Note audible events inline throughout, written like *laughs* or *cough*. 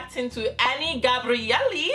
reacting to Any Gabrielly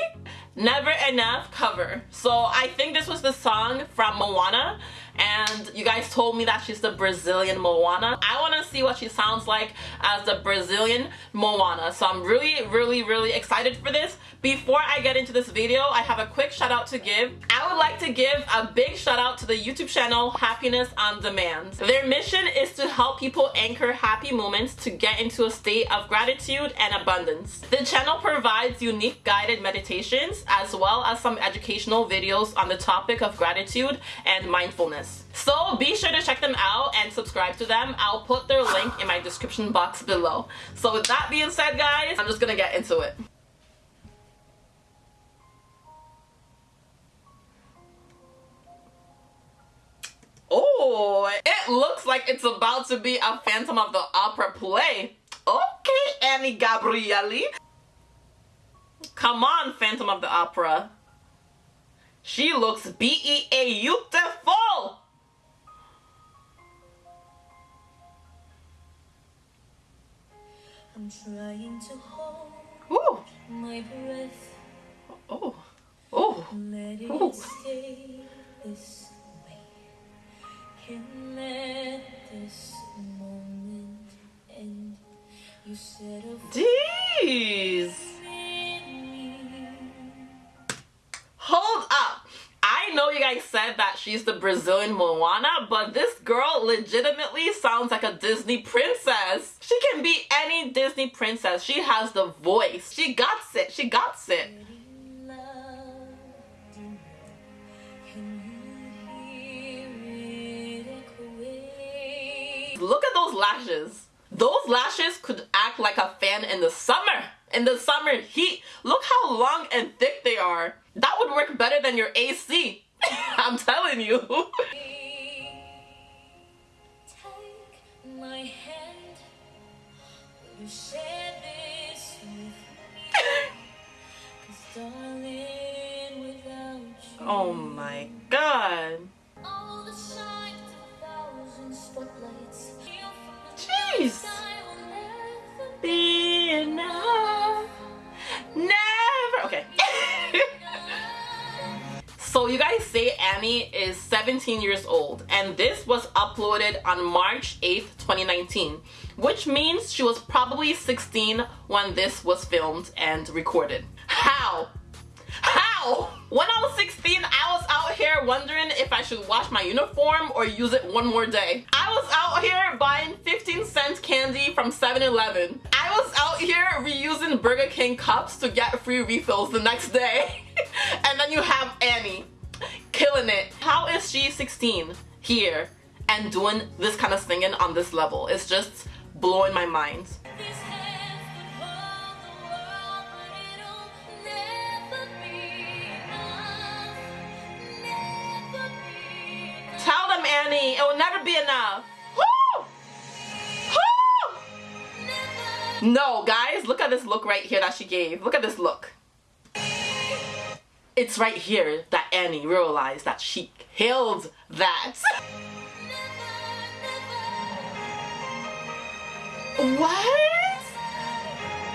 Never Enough cover. So I think this was the song from Moana and you guys told me that she's the Brazilian Moana. I see what she sounds like as the Brazilian Moana. So I'm really, really, really excited for this. Before I get into this video, I have a quick shout out to give. I would like to give a big shout out to the YouTube channel Happiness on Demand. Their mission is to help people anchor happy moments to get into a state of gratitude and abundance. The channel provides unique guided meditations as well as some educational videos on the topic of gratitude and mindfulness. So be sure to check them out and subscribe to them. I'll put their link in my description box below. So with that being said guys, I'm just gonna get into it. Oh, it looks like it's about to be a Phantom of the Opera play. Okay, Any Gabrielly. Come on, Phantom of the Opera. She looks beautiful! I'm trying to hold Ooh. my breath. Oh. Oh. oh. Let it Ooh. stay this way. Can let this moment end. You said Jeez. Guys said that she's the Brazilian Moana, but this girl legitimately sounds like a Disney princess. She can be any Disney princess. She has the voice. She got it. She got it. Look at those lashes. Those lashes could act like a fan in the summer. In the summer heat. Look how long and thick they are. That would work better than your AC. *laughs* I'm telling you. *laughs* oh my god. You guys say Any is 17 years old and this was uploaded on March 8th, 2019, which means she was probably 16 when this was filmed and recorded. How? How? When I was 16, I was out here wondering if I should wash my uniform or use it one more day. I was out here buying 15 cent candy from 7-Eleven. I was out here reusing Burger King cups to get free refills the next day. *laughs* and then you have Any killing it. How is she 16 here and doing this kind of singing on this level? It's just blowing my mind. Tell them, Any, it will never be enough. No, guys, look at this look right here that she gave. Look at this look it's right here that Any realized that she killed that. what?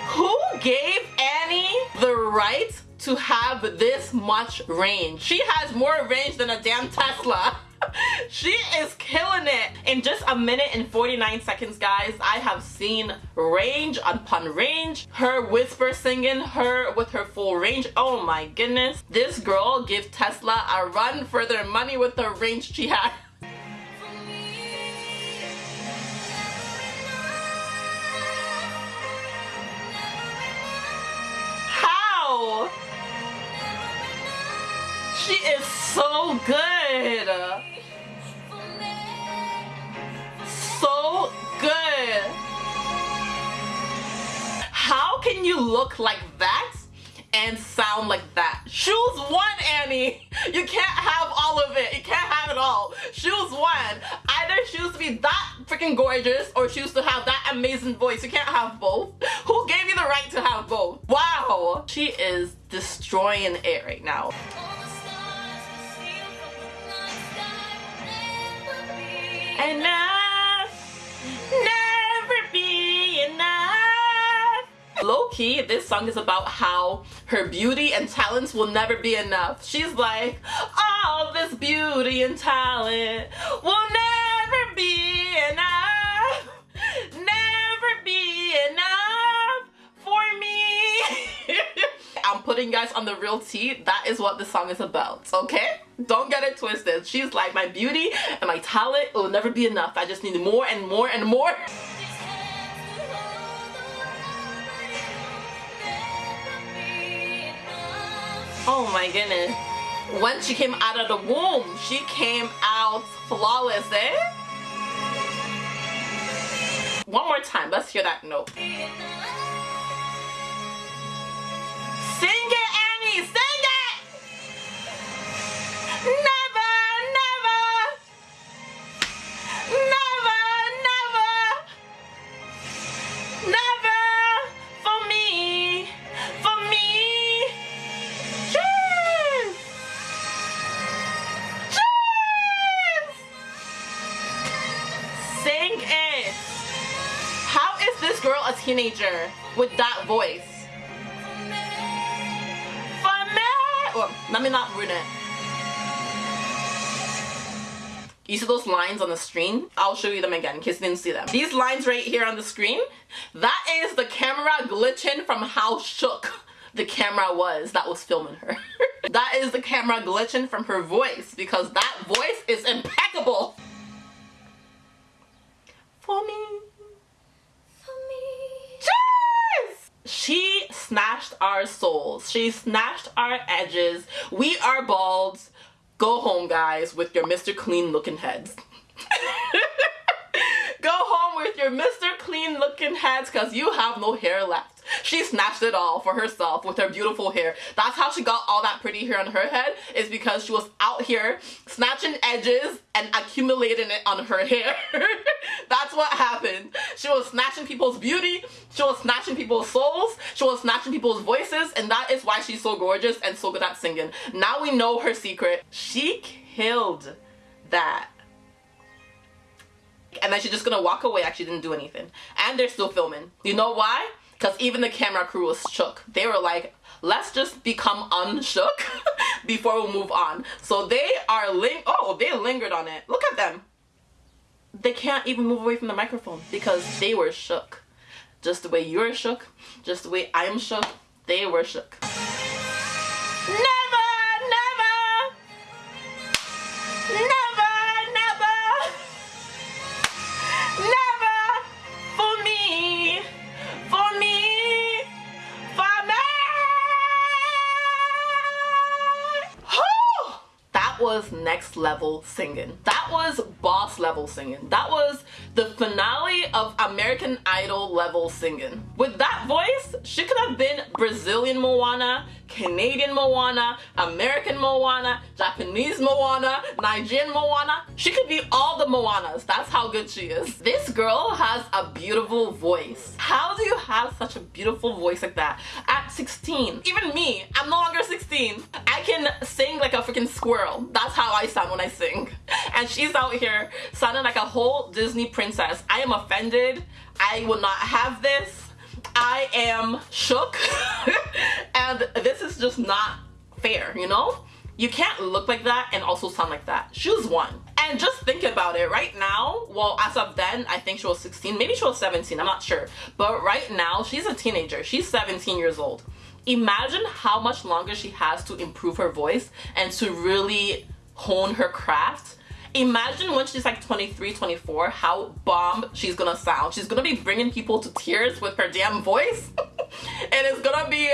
Who gave Any the right to have this much range? She has more range than a damn Tesla. She is killing it. In just a minute and 49 seconds guys i have seen range upon range. Her whisper singing her with her full range. Oh my goodness. This girl gives tesla a run for their money with the range she had how? She is so good look like that and sound like that? Choose one, Any. *laughs* You can't have all of it. You can't have it all. Choose one. Either choose to be that freaking gorgeous or choose to have that amazing voice. You can't have both. *laughs* Who gave you the right to have both? Wow. She is destroying it right now. And now low-key, this song is about how her beauty and talents will never be enough. She's like, all this beauty and talent will never be enough. Never be enough for me. *laughs* I'm putting guys on the real tea. That is what this song is about, okay? Don't get it twisted. She's like, my beauty and my talent will never be enough. I just need more and more and more. *laughs* Oh my goodness. When she came out of the womb, she came out flawless, eh? One more time, let's hear that note. Teenager with that voice? For me! Oh, let me not ruin it. You see those lines on the screen? I'll show you them again in case you didn't see them. These lines right here on the screen, that is the camera glitching from how shook the camera was that was filming her. *laughs* that is the camera glitching from her voice because that voice is impeccable. For me. She snatched our souls. She snatched our edges. We are bald. Go home, guys, with your Mr. Clean looking heads. *laughs* Go home with your Mr. Clean looking heads because you have no hair left. She snatched it all for herself with her beautiful hair. That's how she got all that pretty hair on her head is because she was out here snatching edges and accumulating it on her hair. *laughs* That's what happened. She was snatching people's beauty. She was snatching people's souls. She was snatching people's voices and that is why she's so gorgeous and so good at singing. Now we know her secret. She killed that and then she's just gonna walk away actually didn't do anything and they're still filming you know why because even the camera crew was shook. They were like let's just become unshook *laughs* before we move on. So they are ling oh they lingered on it. Look at them. They can't even move away from the microphone because they were shook. Just the way you're shook just the way i'm shook they were shook next level singing. That was boss level singing. That was the finale of American Idol level singing. With that voice, she could have been Brazilian Moana, Canadian Moana, American Moana, Japanese Moana, Nigerian Moana. She could be all the Moanas. That's how good she is. This girl has a beautiful voice. How do you have such a beautiful voice like that at 16? Even me, I'm no longer 16. I can sing like a freaking squirrel. That's how I sound when I sing. And she's out here sounding like a whole Disney princess. I am offended. I will not have this. I am shook *laughs* and this is just not fair, you know? You can't look like that and also sound like that. Choose one. And just think about it. Right now, well, as of then, I think she was 16. Maybe she was 17. I'm not sure. But right now, she's a teenager. She's 17 years old. Imagine how much longer she has to improve her voice and to really hone her craft. Imagine when she's like 23 24 how bomb she's gonna sound. She's gonna be bringing people to tears with her damn voice. *laughs* And it's gonna be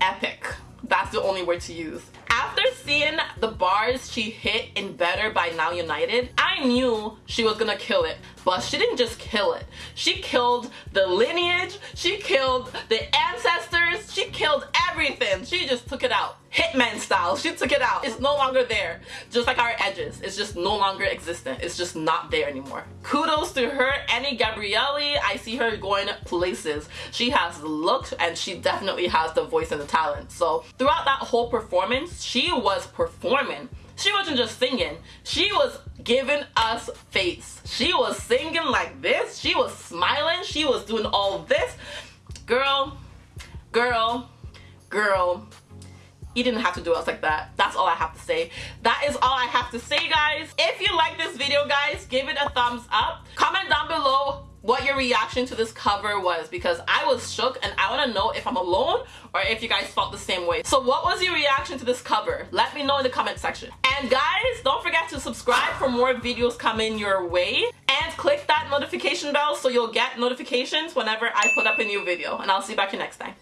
epic. That's the only word to use. After seeing the bars she hit in Better by Now United, I knew she was gonna kill it. But she didn't just kill it. She killed the lineage, she killed the ancestors, she killed everything. She just took it out. Hitman style, she took it out. It's no longer there. Just like our edges, it's just no longer existent. It's just not there anymore. Kudos to her, Any Gabrielly. I see her going places. She has the look and she definitely has the voice and the talent. So throughout that whole performance, she was performing. She wasn't just singing, she was giving us face. She was singing like this, she was smiling, she was doing all this. Girl, girl, girl, you didn't have to do us like that. That's all I have to say. That is all I have to say, guys. If you like this video, guys, give it a thumbs up. Comment down below what your reaction to this cover was because I was shook and I want to know if I'm alone or if you guys felt the same way. So what was your reaction to this cover? Let me know in the comment section. And guys, don't forget to subscribe for more videos coming your way and click that notification bell so you'll get notifications whenever I put up a new video. And I'll see you back here next time.